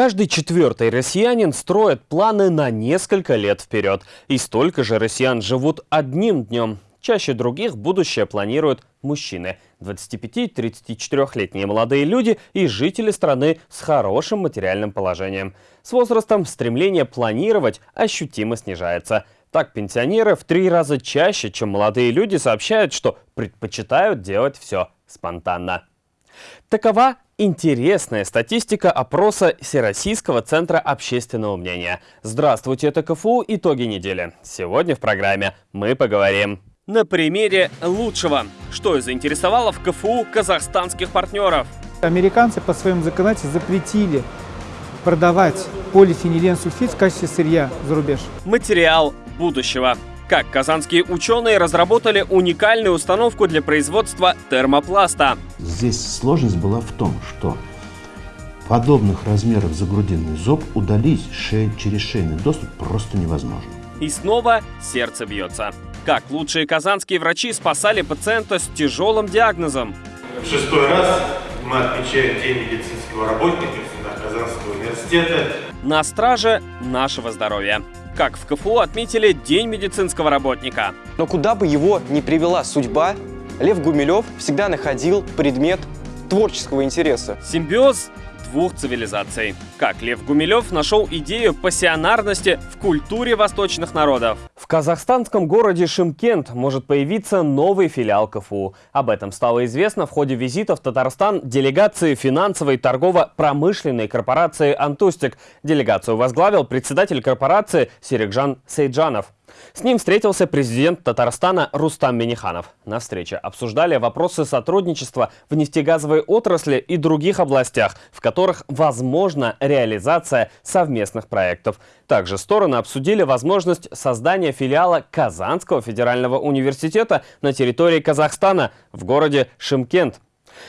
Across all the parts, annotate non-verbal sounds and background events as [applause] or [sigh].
Каждый четвертый россиянин строит планы на несколько лет вперед. И столько же россиян живут одним днем. Чаще других будущее планируют мужчины. 25-34-летние молодые люди и жители страны с хорошим материальным положением. С возрастом стремление планировать ощутимо снижается. Так, пенсионеры в три раза чаще, чем молодые люди, сообщают, что предпочитают делать все спонтанно. Такова интересная статистика опроса Всероссийского центра общественного мнения. Здравствуйте, это КФУ «Итоги недели». Сегодня в программе мы поговорим на примере лучшего, что заинтересовало в КФУ казахстанских партнеров. Американцы по своему законодательству запретили продавать полифенилен-сульфид в качестве сырья за рубеж. Материал будущего как казанские ученые разработали уникальную установку для производства термопласта. Здесь сложность была в том, что подобных размеров загрудинный зоб удалить шеи, через шейный доступ просто невозможно. И снова сердце бьется. Как лучшие казанские врачи спасали пациента с тяжелым диагнозом. В шестой раз мы отмечаем День медицинского работника Казанского университета. На страже нашего здоровья как в КФУ отметили День медицинского работника. Но куда бы его ни привела судьба, Лев Гумилев всегда находил предмет творческого интереса. Симбиоз двух цивилизаций. Как Лев Гумилев нашел идею пассионарности в культуре восточных народов. В казахстанском городе Шимкент может появиться новый филиал КФУ. Об этом стало известно в ходе визита в Татарстан делегации финансовой торгово-промышленной корпорации «Антустик». Делегацию возглавил председатель корпорации Серикжан Сейджанов. С ним встретился президент Татарстана Рустам Миниханов. На встрече обсуждали вопросы сотрудничества в нефтегазовой отрасли и других областях, в которых возможна реализация совместных проектов. Также стороны обсудили возможность создания филиала Казанского федерального университета на территории Казахстана в городе Шимкент.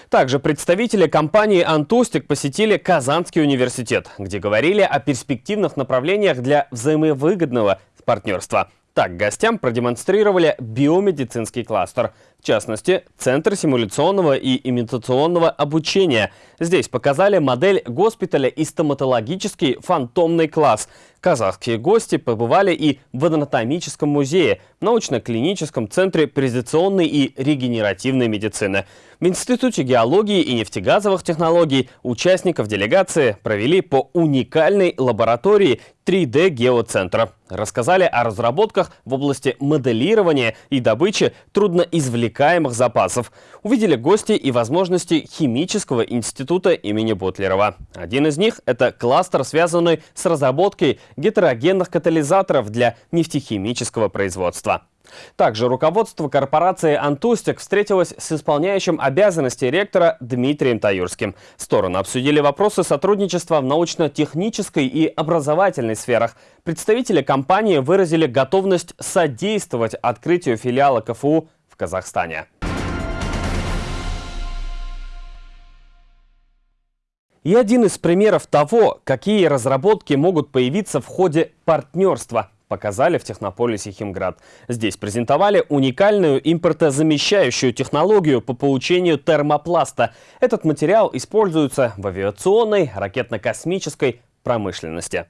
Также представители компании «Антустик» посетили Казанский университет, где говорили о перспективных направлениях для взаимовыгодного партнерства. Так, гостям продемонстрировали биомедицинский кластер. В частности, Центр симуляционного и имитационного обучения. Здесь показали модель госпиталя и стоматологический фантомный класс. Казахские гости побывали и в анатомическом музее, научно-клиническом центре презентационной и регенеративной медицины. В Институте геологии и нефтегазовых технологий участников делегации провели по уникальной лаборатории 3D-геоцентра. Рассказали о разработках в области моделирования и добычи трудноизвлекаемых запасов. Увидели гости и возможности химического института имени Бутлерова. Один из них – это кластер, связанный с разработкой гетерогенных катализаторов для нефтехимического производства. Также руководство корпорации «Антустик» встретилось с исполняющим обязанности ректора Дмитрием Таюрским. Стороны обсудили вопросы сотрудничества в научно-технической и образовательной сферах. Представители компании выразили готовность содействовать открытию филиала КФУ Казахстане. И один из примеров того, какие разработки могут появиться в ходе партнерства, показали в Технополисе Химград. Здесь презентовали уникальную импортозамещающую технологию по получению термопласта. Этот материал используется в авиационной, ракетно-космической промышленности.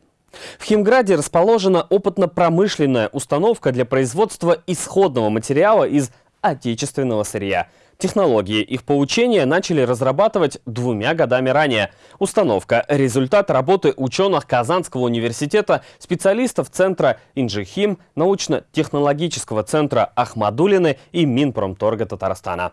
В Химграде расположена опытно-промышленная установка для производства исходного материала из отечественного сырья – Технологии их получения начали разрабатывать двумя годами ранее. Установка – результат работы ученых Казанского университета, специалистов Центра Инжихим, научно-технологического центра Ахмадулины и Минпромторга Татарстана.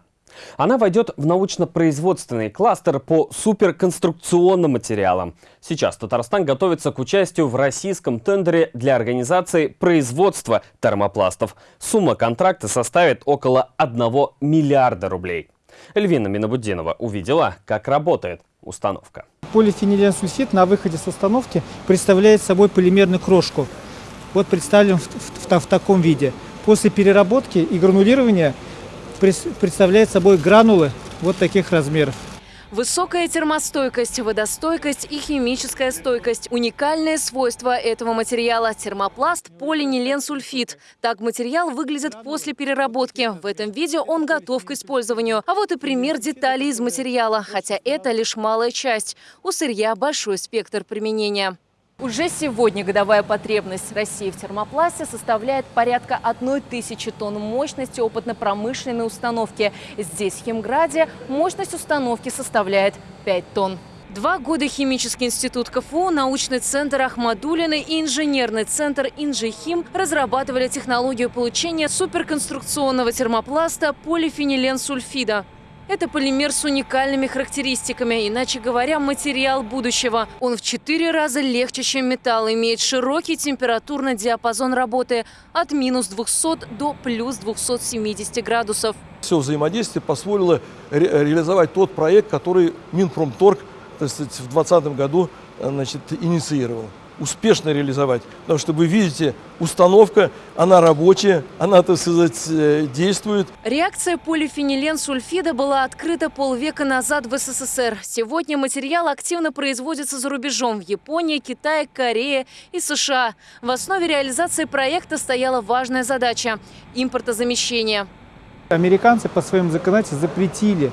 Она войдет в научно-производственный кластер по суперконструкционным материалам. Сейчас Татарстан готовится к участию в российском тендере для организации производства термопластов. Сумма контракта составит около 1 миллиарда рублей. Эльвина Минобудинова увидела, как работает установка. Полифениленсульфид на выходе с установки представляет собой полимерную крошку. Вот представлен в, в, в, в таком виде. После переработки и гранулирования представляет собой гранулы вот таких размеров. Высокая термостойкость, водостойкость и химическая стойкость – уникальные свойства этого материала – термопласт полинилен-сульфид. Так материал выглядит после переработки. В этом видео он готов к использованию. А вот и пример деталей из материала, хотя это лишь малая часть. У сырья большой спектр применения. Уже сегодня годовая потребность России в термопласте составляет порядка одной тысячи тонн мощности опытно-промышленной установки. Здесь, в Химграде, мощность установки составляет 5 тонн. Два года Химический институт КФУ, научный центр Ахмадулины и инженерный центр Инжихим разрабатывали технологию получения суперконструкционного термопласта полифенилен-сульфида. Это полимер с уникальными характеристиками, иначе говоря, материал будущего. Он в четыре раза легче, чем металл, имеет широкий температурный диапазон работы от минус 200 до плюс 270 градусов. Все взаимодействие позволило ре реализовать тот проект, который Минпромторг в 2020 году значит, инициировал успешно реализовать. Потому что вы видите, установка, она рабочая, она, так сказать, э, действует. Реакция полифенилен-сульфида была открыта полвека назад в СССР. Сегодня материал активно производится за рубежом в Японии, Китае, Корее и США. В основе реализации проекта стояла важная задача – импортозамещение. Американцы по своим законодательству запретили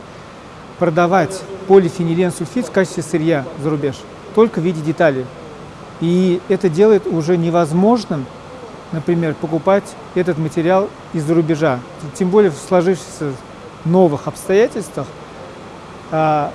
продавать полифенилен-сульфид в качестве сырья за рубеж, только в виде деталей. И это делает уже невозможным, например, покупать этот материал из-за рубежа. Тем более в сложившихся новых обстоятельствах а,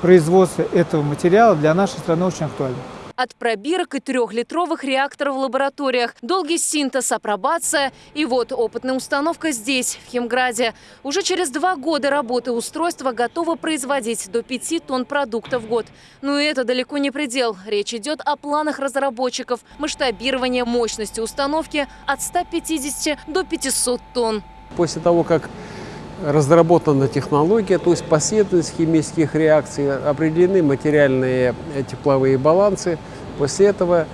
производство этого материала для нашей страны очень актуально от пробирок и трехлитровых реакторов в лабораториях, долгий синтез, апробация и вот опытная установка здесь, в Химграде. Уже через два года работы устройство готово производить до 5 тонн продуктов в год. Но это далеко не предел. Речь идет о планах разработчиков масштабирования мощности установки от 150 до 500 тонн. После того, как разработана технология, то есть последовательность химических реакций, определены материальные тепловые балансы. После этого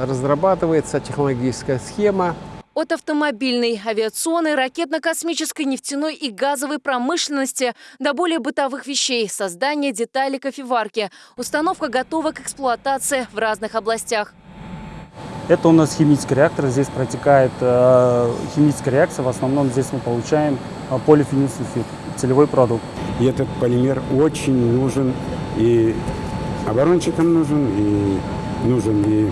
разрабатывается технологическая схема. От автомобильной, авиационной, ракетно-космической, нефтяной и газовой промышленности до более бытовых вещей, создание деталей кофеварки. Установка готова к эксплуатации в разных областях. Это у нас химический реактор, здесь протекает э, химическая реакция, в основном здесь мы получаем э, полифенилсульфид, целевой продукт. И этот полимер очень нужен и оборонщикам нужен, и нужен и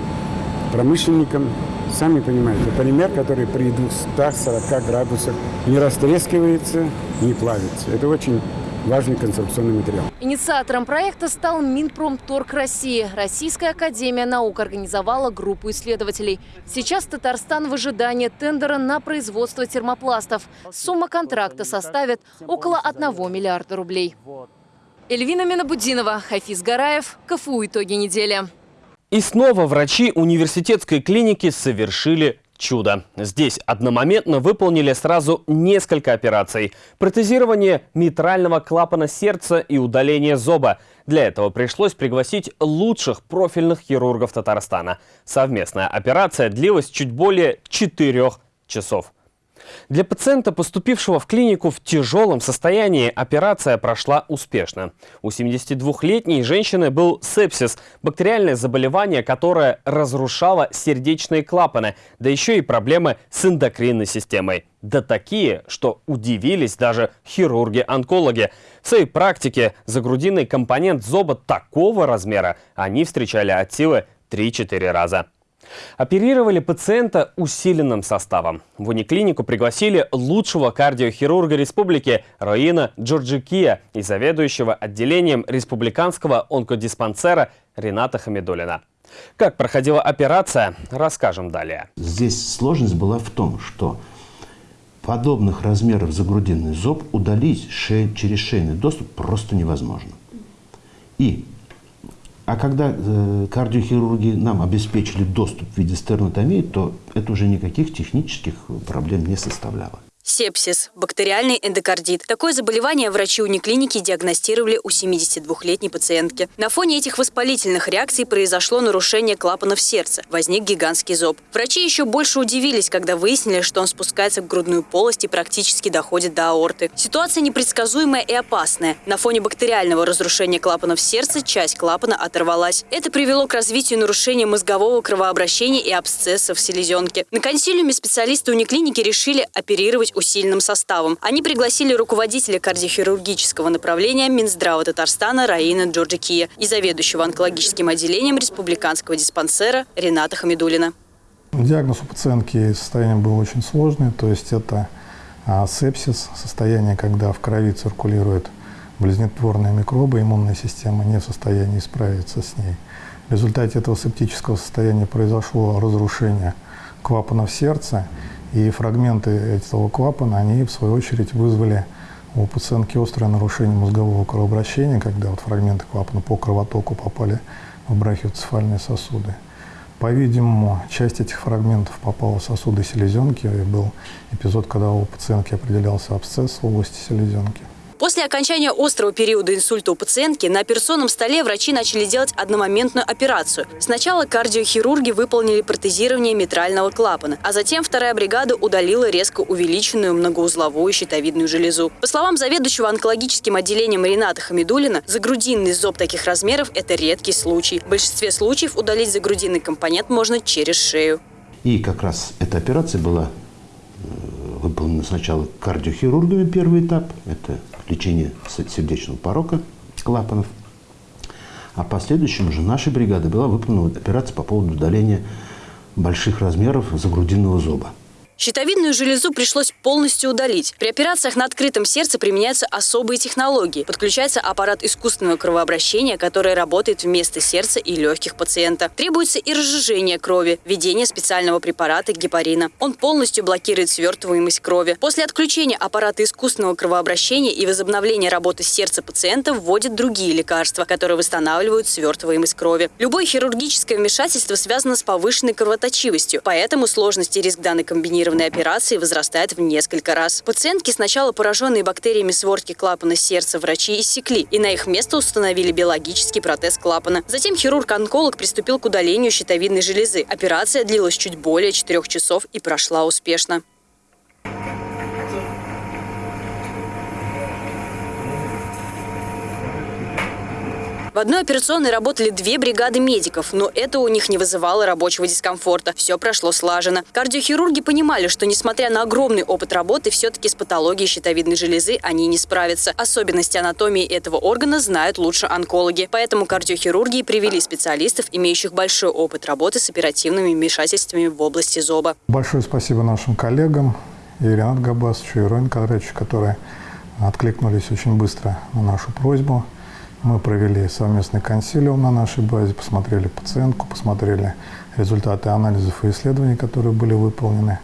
промышленникам. Сами понимаете, полимер, который при 240 градусах не растрескивается, не плавится. Это очень важный конструкционный материал. Инициатором проекта стал Минпромторг России. Российская академия наук организовала группу исследователей. Сейчас Татарстан в ожидании тендера на производство термопластов. Сумма контракта составит около 1 миллиарда рублей. Эльвина Минабудинова, Хафиз Гараев, КФУ «Итоги недели». И снова врачи университетской клиники совершили чудо. Здесь одномоментно выполнили сразу несколько операций. Протезирование митрального клапана сердца и удаление зоба. Для этого пришлось пригласить лучших профильных хирургов Татарстана. Совместная операция длилась чуть более четырех часов. Для пациента, поступившего в клинику в тяжелом состоянии, операция прошла успешно. У 72-летней женщины был сепсис – бактериальное заболевание, которое разрушало сердечные клапаны, да еще и проблемы с эндокринной системой. Да такие, что удивились даже хирурги-онкологи. В своей практике загрудинный компонент зоба такого размера они встречали от силы 3-4 раза. Оперировали пациента усиленным составом. В униклинику пригласили лучшего кардиохирурга республики Роина Джорджикия и заведующего отделением республиканского онкодиспансера Рената Хамидулина. Как проходила операция, расскажем далее. Здесь сложность была в том, что подобных размеров загрудинный зоб удалить шеи, через шейный доступ просто невозможно. И а когда э, кардиохирурги нам обеспечили доступ в виде стернотомии, то это уже никаких технических проблем не составляло. Сепсис – бактериальный эндокардит. Такое заболевание врачи униклиники диагностировали у 72-летней пациентки. На фоне этих воспалительных реакций произошло нарушение клапанов сердца. Возник гигантский зоб. Врачи еще больше удивились, когда выяснили, что он спускается в грудную полость и практически доходит до аорты. Ситуация непредсказуемая и опасная. На фоне бактериального разрушения клапанов сердца часть клапана оторвалась. Это привело к развитию нарушения мозгового кровообращения и абсцессов в селезенке. На консилиуме специалисты униклиники решили оперировать усиленным составом. Они пригласили руководителя кардиохирургического направления Минздрава Татарстана Раина Джорджикия и заведующего онкологическим отделением республиканского диспансера Рената Хамидулина. Диагноз у пациентки состояние было очень сложное, то есть это а, сепсис, состояние, когда в крови циркулируют болезнетворные микробы, иммунная система не в состоянии справиться с ней. В результате этого септического состояния произошло разрушение клапанов сердца, и фрагменты этого клапана, они в свою очередь вызвали у пациентки острое нарушение мозгового кровообращения, когда вот фрагменты клапана по кровотоку попали в брахиоцефальные сосуды. По-видимому, часть этих фрагментов попала в сосуды селезенки, и был эпизод, когда у пациентки определялся абсцесс в области селезенки. После окончания острого периода инсульта у пациентки на операционном столе врачи начали делать одномоментную операцию. Сначала кардиохирурги выполнили протезирование митрального клапана, а затем вторая бригада удалила резко увеличенную многоузловую щитовидную железу. По словам заведующего онкологическим отделением Рената Хамидулина, загрудинный зоб таких размеров – это редкий случай. В большинстве случаев удалить загрудинный компонент можно через шею. И как раз эта операция была э, выполнена сначала кардиохирургами первый этап, это лечение сердечного порока клапанов. А последующим уже нашей бригады была выполнена операция по поводу удаления больших размеров загрудинного зоба. Щитовидную железу пришлось полностью удалить. При операциях на открытом сердце применяются особые технологии. Подключается аппарат искусственного кровообращения, который работает вместо сердца и легких пациента. Требуется и разжижение крови, введение специального препарата гепарина. Он полностью блокирует свертываемость крови. После отключения аппарата искусственного кровообращения и возобновления работы сердца пациента вводят другие лекарства, которые восстанавливают свертываемость крови. Любое хирургическое вмешательство связано с повышенной кровоточивостью, поэтому сложность и риск данной комбинированной планированной операции возрастает в несколько раз. Пациентки, сначала пораженные бактериями свертки клапана сердца, врачи иссекли, и на их место установили биологический протез клапана. Затем хирург-онколог приступил к удалению щитовидной железы. Операция длилась чуть более четырех часов и прошла успешно. В одной операционной работали две бригады медиков, но это у них не вызывало рабочего дискомфорта. Все прошло слаженно. Кардиохирурги понимали, что несмотря на огромный опыт работы, все-таки с патологией щитовидной железы они не справятся. Особенности анатомии этого органа знают лучше онкологи. Поэтому кардиохирурги привели специалистов, имеющих большой опыт работы с оперативными вмешательствами в области зоба. Большое спасибо нашим коллегам, и Ренат Габасовичу, и Роин Кадровичу, которые откликнулись очень быстро на нашу просьбу. Мы провели совместный консилиум на нашей базе, посмотрели пациентку, посмотрели результаты анализов и исследований, которые были выполнены.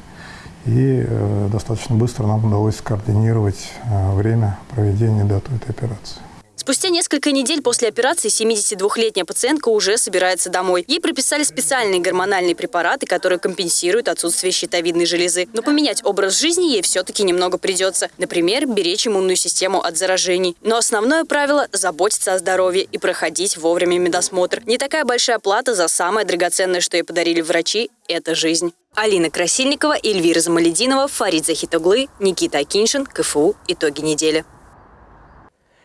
И э, достаточно быстро нам удалось скоординировать э, время проведения дату этой операции. Спустя несколько недель после операции 72-летняя пациентка уже собирается домой. Ей прописали специальные гормональные препараты, которые компенсируют отсутствие щитовидной железы. Но поменять образ жизни ей все-таки немного придется. Например, беречь иммунную систему от заражений. Но основное правило – заботиться о здоровье и проходить вовремя медосмотр. Не такая большая плата за самое драгоценное, что ей подарили врачи – это жизнь. Алина Красильникова, Эльвира Замалединова, Фарид Захитоглы, Никита Акиншин, КФУ. Итоги недели.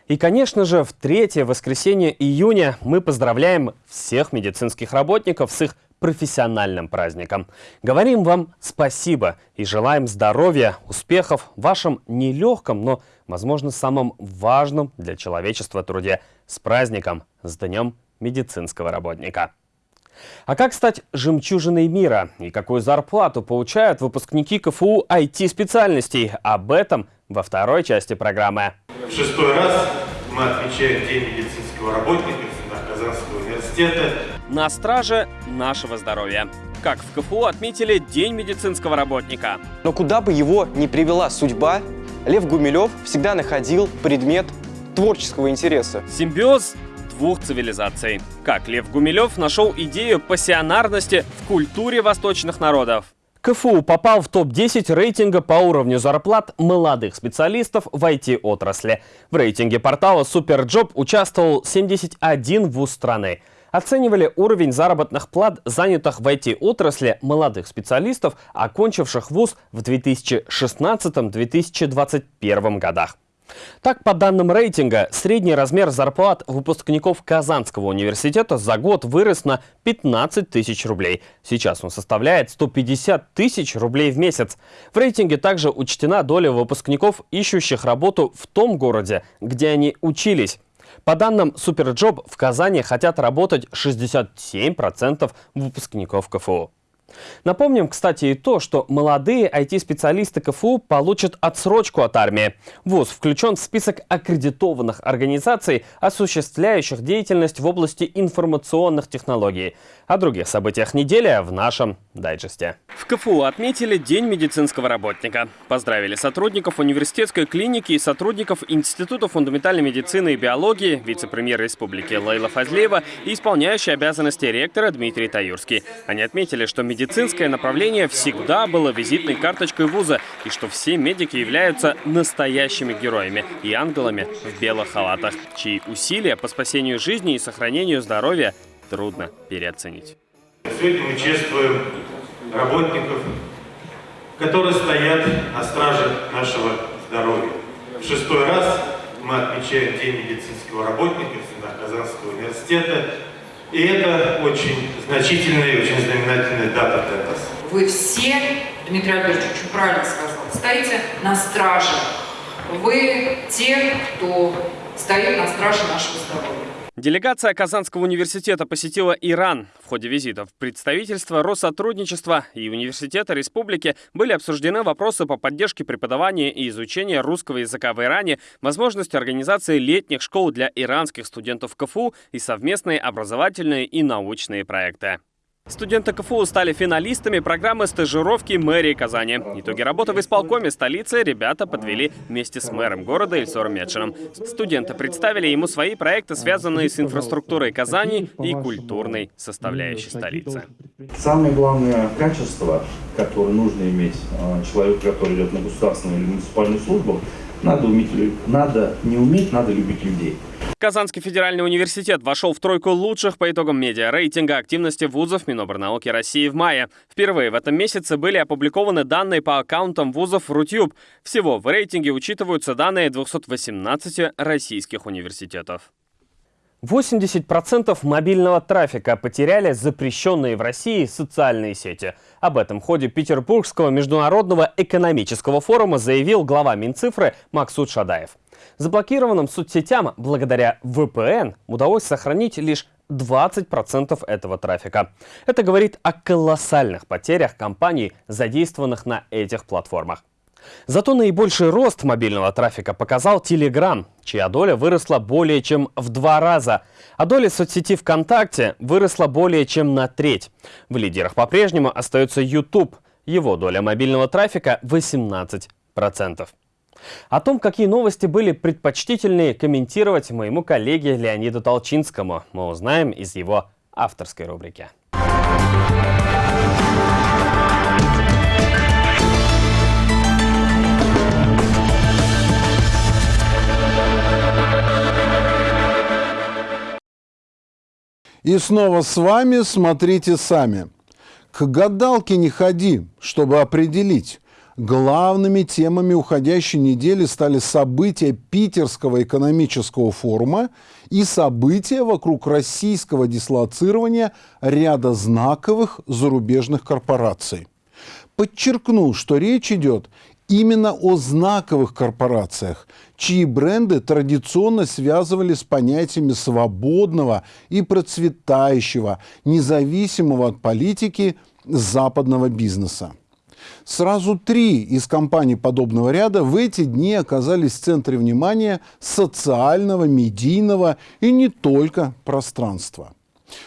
И, конечно же, в третье воскресенье июня мы поздравляем всех медицинских работников с их профессиональным праздником. Говорим вам спасибо и желаем здоровья, успехов в вашем нелегком, но, возможно, самом важном для человечества труде. С праздником, с Днем медицинского работника! А как стать жемчужиной мира и какую зарплату получают выпускники КФУ IT-специальностей? Об этом во второй части программы. В шестой раз мы отмечаем День медицинского работника Казанского университета. На страже нашего здоровья. Как в КФУ отметили День медицинского работника. Но куда бы его ни привела судьба, Лев Гумилев всегда находил предмет творческого интереса. Симбиоз двух цивилизаций. Как Лев Гумилев нашел идею пассионарности в культуре восточных народов. КФУ попал в топ-10 рейтинга по уровню зарплат молодых специалистов в IT-отрасли. В рейтинге портала Superjob участвовал 71 вуз страны. Оценивали уровень заработных плат занятых в IT-отрасли молодых специалистов, окончивших вуз в 2016-2021 годах. Так, по данным рейтинга, средний размер зарплат выпускников Казанского университета за год вырос на 15 тысяч рублей. Сейчас он составляет 150 тысяч рублей в месяц. В рейтинге также учтена доля выпускников, ищущих работу в том городе, где они учились. По данным Суперджоb, в Казани хотят работать 67% выпускников КФУ. Напомним, кстати, и то, что молодые IT-специалисты КФУ получат отсрочку от армии. ВУЗ включен в список аккредитованных организаций, осуществляющих деятельность в области информационных технологий. О других событиях недели в нашем дайджесте. В КФУ отметили День медицинского работника. Поздравили сотрудников университетской клиники и сотрудников Института фундаментальной медицины и биологии, вице-премьер республики Лейла Фазлеева и исполняющий обязанности ректора Дмитрий Таюрский. Они отметили, что медицинское направление всегда было визитной карточкой вуза и что все медики являются настоящими героями и ангелами в белых халатах, чьи усилия по спасению жизни и сохранению здоровья трудно переоценить. Сегодня мы чествуем работников, которые стоят на страже нашего здоровья. В шестой раз мы отмечаем День медицинского работника Казанского университета. И это очень значительная и очень знаменательная дата для нас. Вы все, Дмитрий Альбертович очень правильно сказал, стоите на страже. Вы те, кто стоит на страже нашего здоровья. Делегация Казанского университета посетила Иран. В ходе визитов представительства Россотрудничества и Университета Республики были обсуждены вопросы по поддержке преподавания и изучения русского языка в Иране, возможность организации летних школ для иранских студентов КФУ и совместные образовательные и научные проекты. Студенты КФУ стали финалистами программы стажировки мэрии Казани. Итоги работы в исполкоме столицы ребята подвели вместе с мэром города Ильсором Медшином. Студенты представили ему свои проекты, связанные с инфраструктурой Казани и культурной составляющей столицы. Самое главное качество, которое нужно иметь а, человеку, который идет на государственную или муниципальную службу, надо, уметь, надо не уметь, надо любить людей. Казанский федеральный университет вошел в тройку лучших по итогам медиа рейтинга активности вузов Миноборнауки России в мае. Впервые в этом месяце были опубликованы данные по аккаунтам вузов Рутюб. Всего в рейтинге учитываются данные 218 российских университетов. 80% мобильного трафика потеряли запрещенные в России социальные сети. Об этом в ходе Петербургского международного экономического форума заявил глава Минцифры Максут Шадаев. Заблокированным соцсетям благодаря VPN удалось сохранить лишь 20% этого трафика. Это говорит о колоссальных потерях компаний, задействованных на этих платформах. Зато наибольший рост мобильного трафика показал Telegram, чья доля выросла более чем в два раза, а доля соцсети ВКонтакте выросла более чем на треть. В лидерах по-прежнему остается YouTube. Его доля мобильного трафика 18%. О том, какие новости были предпочтительнее комментировать моему коллеге Леониду Толчинскому, мы узнаем из его авторской рубрики. И снова с вами смотрите сами. К гадалке не ходи, чтобы определить, Главными темами уходящей недели стали события Питерского экономического форума и события вокруг российского дислоцирования ряда знаковых зарубежных корпораций. Подчеркну, что речь идет именно о знаковых корпорациях, чьи бренды традиционно связывали с понятиями свободного и процветающего, независимого от политики западного бизнеса. Сразу три из компаний подобного ряда в эти дни оказались в центре внимания социального, медийного и не только пространства.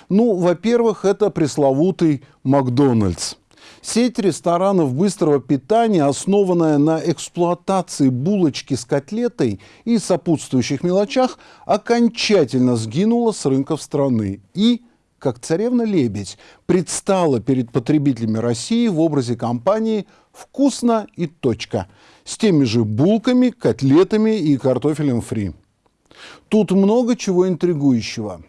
Ну, во-первых, это пресловутый Макдональдс. Сеть ресторанов быстрого питания, основанная на эксплуатации булочки с котлетой и сопутствующих мелочах, окончательно сгинула с рынков страны и как царевна-лебедь, предстала перед потребителями России в образе компании «Вкусно и точка» с теми же булками, котлетами и картофелем фри. Тут много чего интригующего.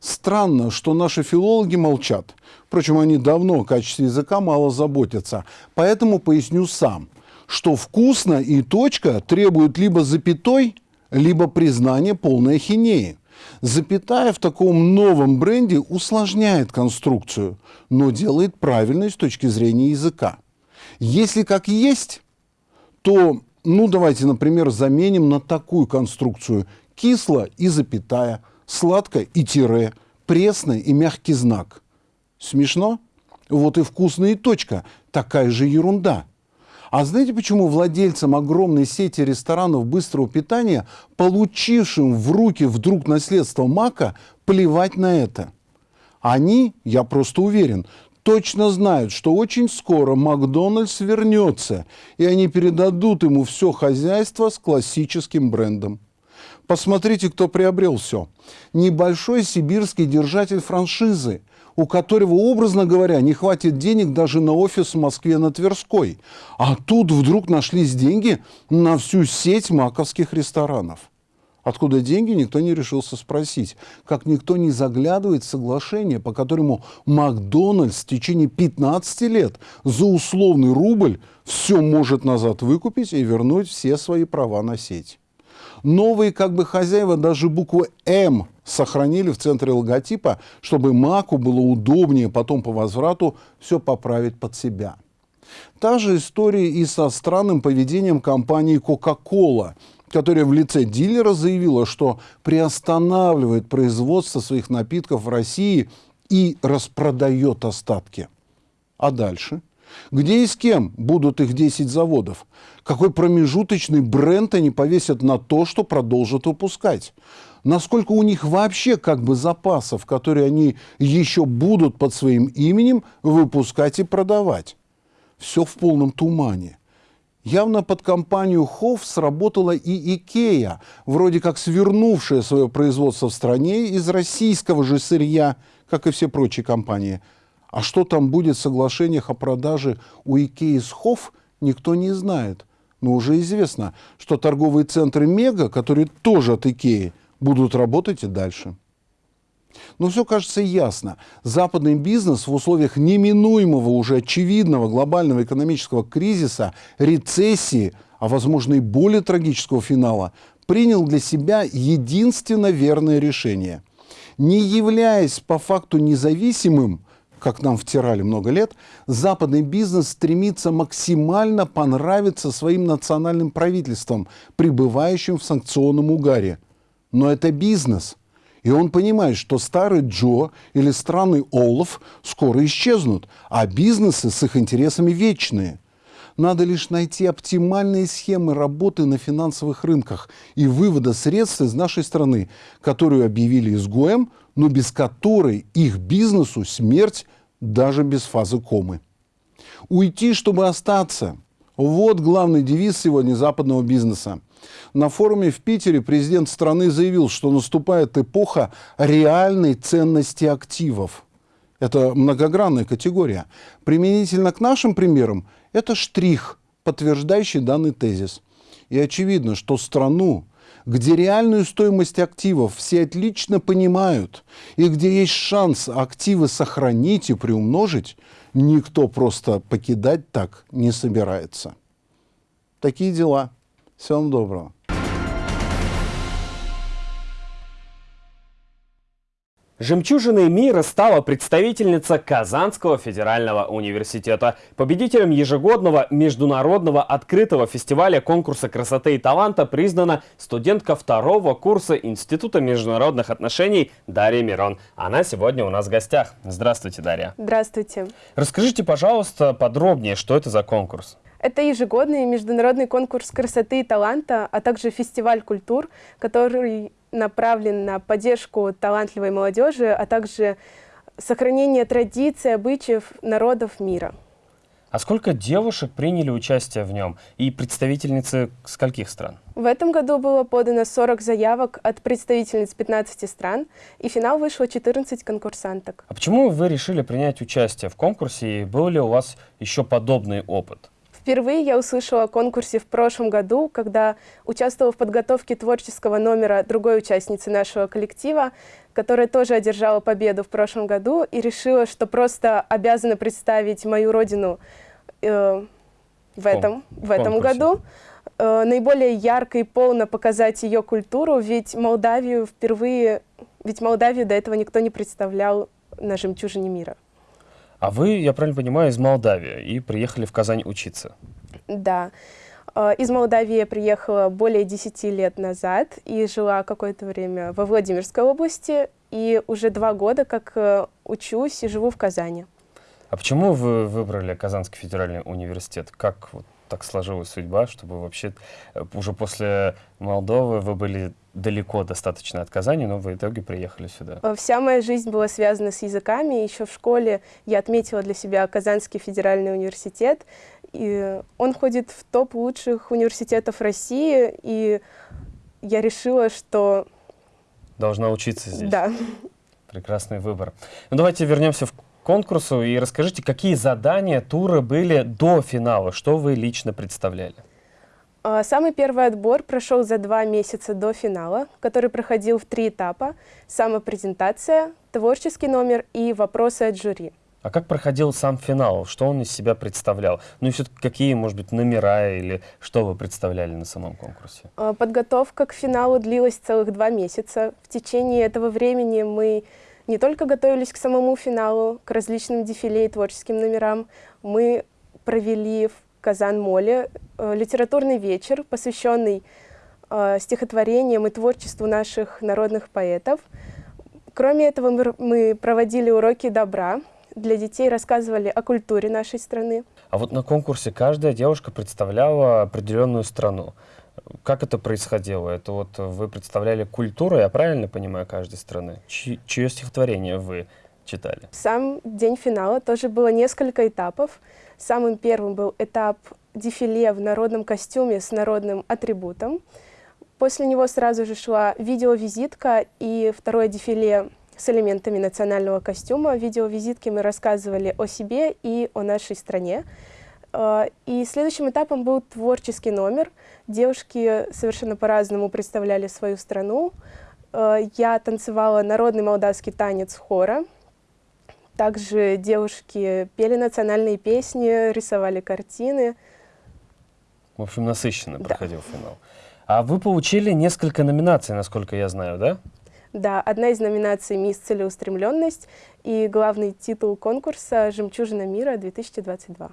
Странно, что наши филологи молчат. Впрочем, они давно о качестве языка мало заботятся. Поэтому поясню сам, что «вкусно» и «точка» требуют либо запятой, либо признания полной ахинеи. Запятая в таком новом бренде усложняет конструкцию, но делает правильной с точки зрения языка. Если как есть, то, ну давайте, например, заменим на такую конструкцию кисло и запятая, сладко и тире, пресно и мягкий знак. Смешно? Вот и вкусно и точка. Такая же ерунда. А знаете, почему владельцам огромной сети ресторанов быстрого питания, получившим в руки вдруг наследство Мака, плевать на это? Они, я просто уверен, точно знают, что очень скоро Макдональдс вернется, и они передадут ему все хозяйство с классическим брендом. Посмотрите, кто приобрел все. Небольшой сибирский держатель франшизы, у которого, образно говоря, не хватит денег даже на офис в Москве на Тверской. А тут вдруг нашлись деньги на всю сеть маковских ресторанов. Откуда деньги, никто не решился спросить. Как никто не заглядывает в соглашение, по которому Макдональдс в течение 15 лет за условный рубль все может назад выкупить и вернуть все свои права на сеть. Новые как бы хозяева даже букву «М» сохранили в центре логотипа, чтобы Маку было удобнее потом по возврату все поправить под себя. Та же история и со странным поведением компании Coca-Cola, которая в лице дилера заявила, что приостанавливает производство своих напитков в России и распродает остатки. А дальше? Где и с кем будут их 10 заводов? Какой промежуточный бренд они повесят на то, что продолжат выпускать? Насколько у них вообще как бы запасов, которые они еще будут под своим именем выпускать и продавать? Все в полном тумане. Явно под компанию Хофф сработала и Икея, вроде как свернувшая свое производство в стране из российского же сырья, как и все прочие компании – а что там будет в соглашениях о продаже у Икеи с Хофф, никто не знает. Но уже известно, что торговые центры Мега, которые тоже от Икеи, будут работать и дальше. Но все кажется ясно. Западный бизнес в условиях неминуемого, уже очевидного глобального экономического кризиса, рецессии, а возможно и более трагического финала, принял для себя единственно верное решение. Не являясь по факту независимым, как нам втирали много лет, западный бизнес стремится максимально понравиться своим национальным правительствам, пребывающим в санкционном угаре. Но это бизнес. И он понимает, что старый Джо или страны Олаф скоро исчезнут, а бизнесы с их интересами вечные. Надо лишь найти оптимальные схемы работы на финансовых рынках и вывода средств из нашей страны, которую объявили изгоем, но без которой их бизнесу смерть даже без фазы комы. Уйти, чтобы остаться. Вот главный девиз сегодня западного бизнеса. На форуме в Питере президент страны заявил, что наступает эпоха реальной ценности активов. Это многогранная категория. Применительно к нашим примерам, это штрих, подтверждающий данный тезис. И очевидно, что страну, где реальную стоимость активов все отлично понимают, и где есть шанс активы сохранить и приумножить, никто просто покидать так не собирается. Такие дела. Всем доброго. Жемчужиной мира стала представительница Казанского федерального университета. Победителем ежегодного международного открытого фестиваля конкурса красоты и таланта признана студентка второго курса Института международных отношений Дарья Мирон. Она сегодня у нас в гостях. Здравствуйте, Дарья. Здравствуйте. Расскажите, пожалуйста, подробнее, что это за конкурс? Это ежегодный международный конкурс красоты и таланта, а также фестиваль культур, который направлен на поддержку талантливой молодежи, а также сохранение традиций, обычаев народов мира. А сколько девушек приняли участие в нем? И представительницы скольких стран? В этом году было подано 40 заявок от представительниц 15 стран, и в финал вышло 14 конкурсанток. А почему вы решили принять участие в конкурсе, и был ли у вас еще подобный опыт? Впервые я услышала о конкурсе в прошлом году, когда участвовала в подготовке творческого номера другой участницы нашего коллектива, которая тоже одержала победу в прошлом году и решила, что просто обязана представить мою родину э, в этом, в этом году. Э, наиболее ярко и полно показать ее культуру, ведь Молдавию впервые, ведь Молдавию до этого никто не представлял на «Жемчужине мира». А вы, я правильно понимаю, из Молдавии и приехали в Казань учиться? Да. А, из Молдавии я приехала более 10 лет назад и жила какое-то время во Владимирской области. И уже два года как э, учусь и живу в Казани. А почему вы выбрали Казанский федеральный университет? Как вот так сложилась судьба, чтобы вообще э, уже после Молдовы вы были далеко достаточно от Казани, но в итоге приехали сюда? Э, вся моя жизнь была связана с языками. Еще в школе я отметила для себя Казанский федеральный университет. И он входит в топ лучших университетов России. И я решила, что... Должна учиться здесь? Да. Прекрасный выбор. Ну, давайте вернемся в конкурсу и расскажите, какие задания, туры были до финала, что вы лично представляли? А, самый первый отбор прошел за два месяца до финала, который проходил в три этапа. Самопрезентация, творческий номер и вопросы от жюри. А как проходил сам финал? Что он из себя представлял? Ну и все-таки какие, может быть, номера или что вы представляли на самом конкурсе? А, подготовка к финалу длилась целых два месяца. В течение этого времени мы не только готовились к самому финалу, к различным дефиле и творческим номерам, мы провели в Казан-Моле э, литературный вечер, посвященный э, стихотворениям и творчеству наших народных поэтов. Кроме этого, мы, проводили уроки добра, для детей рассказывали о культуре нашей страны. А вот на конкурсе каждая девушка представляла определенную страну. Как это происходило? Это вот вы представляли культуру, я правильно понимаю, каждой страны? Чи чье стихотворение вы читали? Сам день финала тоже было несколько этапов. Самым первым был этап дефиле в народном костюме с народным атрибутом. После него сразу же шла видеовизитка и второе дефиле с элементами национального костюма. В видеовизитке мы рассказывали о себе и о нашей стране. А, и следующим этапом был творческий номер. Девушки совершенно по-разному представляли свою страну. А, я танцевала народный молдавский танец хора. Также девушки пели национальные песни, рисовали картины. В общем, насыщенно да. проходил финал. А вы получили несколько номинаций, насколько я знаю, да? Да, одна из номинаций «Мисс Целеустремленность» и главный титул конкурса «Жемчужина мира-2022».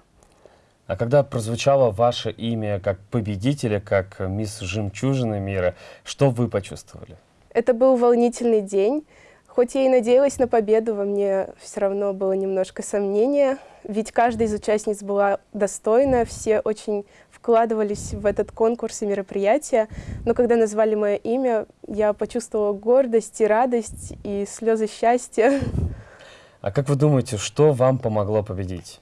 А когда прозвучало ваше имя как победителя, как мисс Жемчужина мира, что вы почувствовали? Это был волнительный день. Хоть я и надеялась на победу, во мне все равно было немножко сомнения, ведь каждая из участниц была достойна, все очень вкладывались в этот конкурс и мероприятие. Но когда назвали мое имя, я почувствовала гордость и радость, и слезы счастья. А как вы думаете, что вам помогло победить?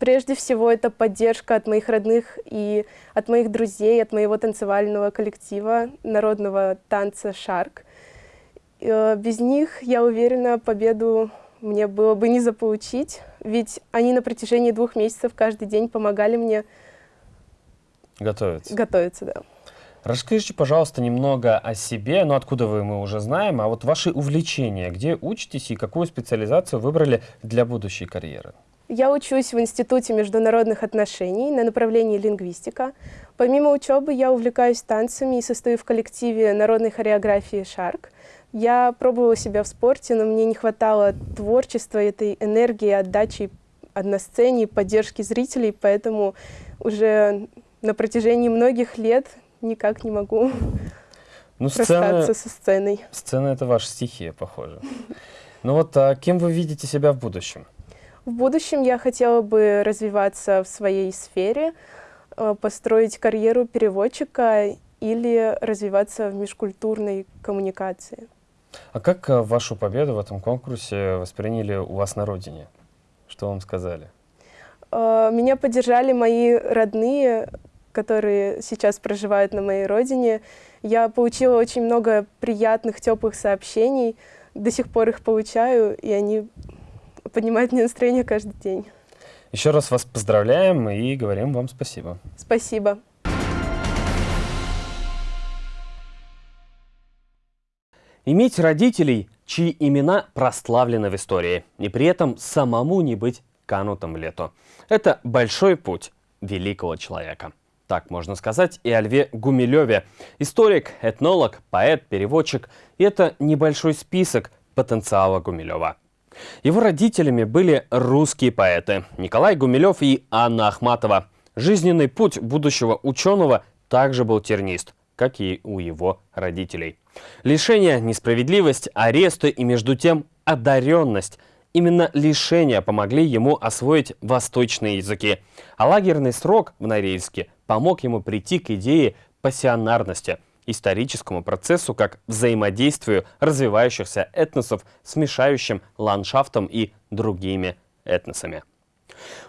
Прежде всего, это поддержка от моих родных и от моих друзей, от моего танцевального коллектива народного танца «Шарк». Э, без них, я уверена, победу мне было бы не заполучить, ведь они на протяжении двух месяцев каждый день помогали мне готовиться. Готовиться, да. Расскажите, пожалуйста, немного о себе, ну откуда вы мы уже знаем, а вот ваши увлечения, где учитесь и какую специализацию выбрали для будущей карьеры? Я учусь в Институте международных отношений на направлении лингвистика. Помимо учебы я увлекаюсь танцами и состою в коллективе народной хореографии «Шарк». Я пробовала себя в спорте, но мне не хватало творчества, этой энергии, отдачи на сцене, поддержки зрителей, поэтому уже на протяжении многих лет никак не могу [laughs] ну, сцена, расстаться со сценой. Сцена — это ваша стихия, похоже. Ну вот, а кем вы видите себя в будущем? В будущем я хотела бы развиваться в своей сфере, э, построить карьеру переводчика или развиваться в межкультурной коммуникации. А как э, вашу победу в этом конкурсе восприняли у вас на родине? Что вам сказали? Э, меня поддержали мои родные, которые сейчас проживают на моей родине. Я получила очень много приятных, теплых сообщений. До сих пор их получаю, и они поднимают мне настроение каждый день. Еще раз вас поздравляем и говорим вам спасибо. Спасибо. Иметь родителей, чьи имена прославлены в истории, и при этом самому не быть канутым лету. Это большой путь великого человека. Так можно сказать и о Льве Гумилеве. Историк, этнолог, поэт, переводчик. Это небольшой список потенциала Гумилева. Его родителями были русские поэты Николай Гумилев и Анна Ахматова. Жизненный путь будущего ученого также был тернист, как и у его родителей. Лишение, несправедливость, аресты и между тем одаренность – Именно лишения помогли ему освоить восточные языки, а лагерный срок в Норильске помог ему прийти к идее пассионарности, историческому процессу как взаимодействию развивающихся этносов с мешающим ландшафтом и другими этносами.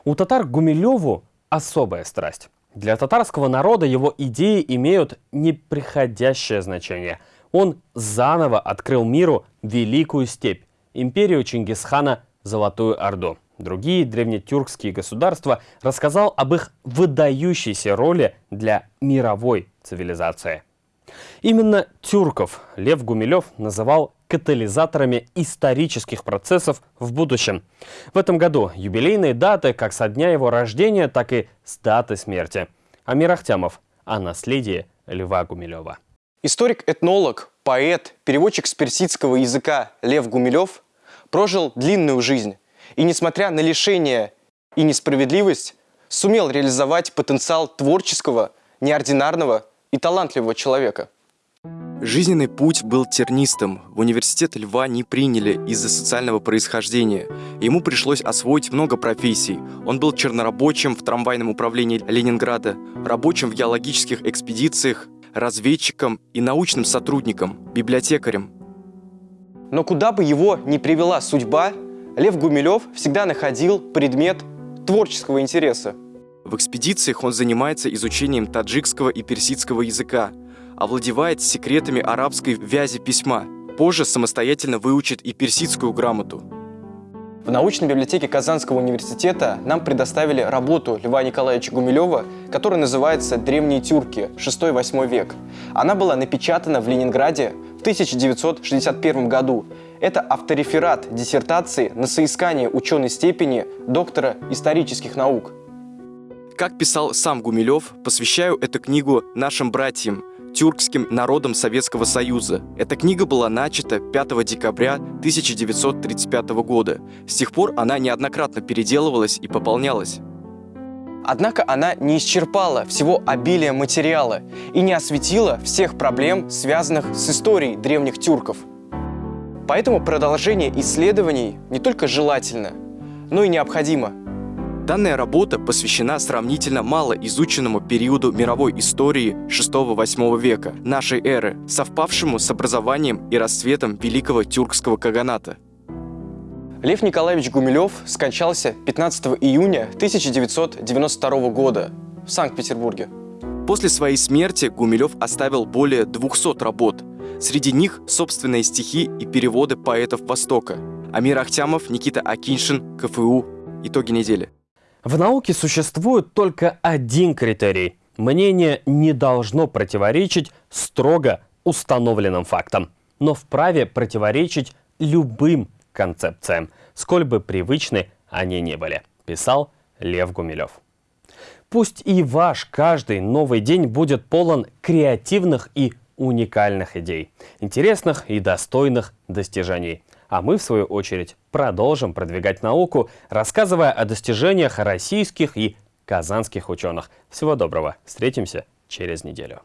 У татар Гумилеву особая страсть. Для татарского народа его идеи имеют неприходящее значение. Он заново открыл миру великую степь, империю Чингисхана Золотую Орду. Другие древнетюркские государства рассказал об их выдающейся роли для мировой цивилизации. Именно тюрков Лев Гумилев называл катализаторами исторических процессов в будущем. В этом году юбилейные даты как со дня его рождения, так и с даты смерти. Амир Ахтямов о наследии Льва Гумилева. Историк-этнолог, поэт, переводчик с персидского языка Лев Гумилев прожил длинную жизнь и, несмотря на лишение и несправедливость, сумел реализовать потенциал творческого, неординарного и талантливого человека. Жизненный путь был тернистым. В университет Льва не приняли из-за социального происхождения. Ему пришлось освоить много профессий. Он был чернорабочим в трамвайном управлении Ленинграда, рабочим в геологических экспедициях, разведчиком и научным сотрудником, библиотекарем. Но куда бы его ни привела судьба, Лев Гумилев всегда находил предмет творческого интереса. В экспедициях он занимается изучением таджикского и персидского языка, овладевает секретами арабской вязи письма, позже самостоятельно выучит и персидскую грамоту. В научной библиотеке Казанского университета нам предоставили работу Льва Николаевича Гумилева, которая называется «Древние тюрки. 6-8 век». Она была напечатана в Ленинграде 1961 году. Это автореферат диссертации на соискание ученой степени доктора исторических наук. Как писал сам Гумилев, посвящаю эту книгу нашим братьям, тюркским народам Советского Союза. Эта книга была начата 5 декабря 1935 года. С тех пор она неоднократно переделывалась и пополнялась. Однако она не исчерпала всего обилия материала и не осветила всех проблем, связанных с историей древних тюрков. Поэтому продолжение исследований не только желательно, но и необходимо. Данная работа посвящена сравнительно мало изученному периоду мировой истории 6-8 века нашей эры, совпавшему с образованием и расцветом Великого Тюркского Каганата. Лев Николаевич Гумилев скончался 15 июня 1992 года в Санкт-Петербурге. После своей смерти Гумилев оставил более 200 работ. Среди них собственные стихи и переводы поэтов Востока. Амир Ахтямов, Никита Акиншин, КФУ. Итоги недели. В науке существует только один критерий. Мнение не должно противоречить строго установленным фактам, но вправе противоречить любым концепциям, сколь бы привычны они не были, писал Лев Гумилев. Пусть и ваш каждый новый день будет полон креативных и уникальных идей, интересных и достойных достижений. А мы, в свою очередь, продолжим продвигать науку, рассказывая о достижениях российских и казанских ученых. Всего доброго. Встретимся через неделю.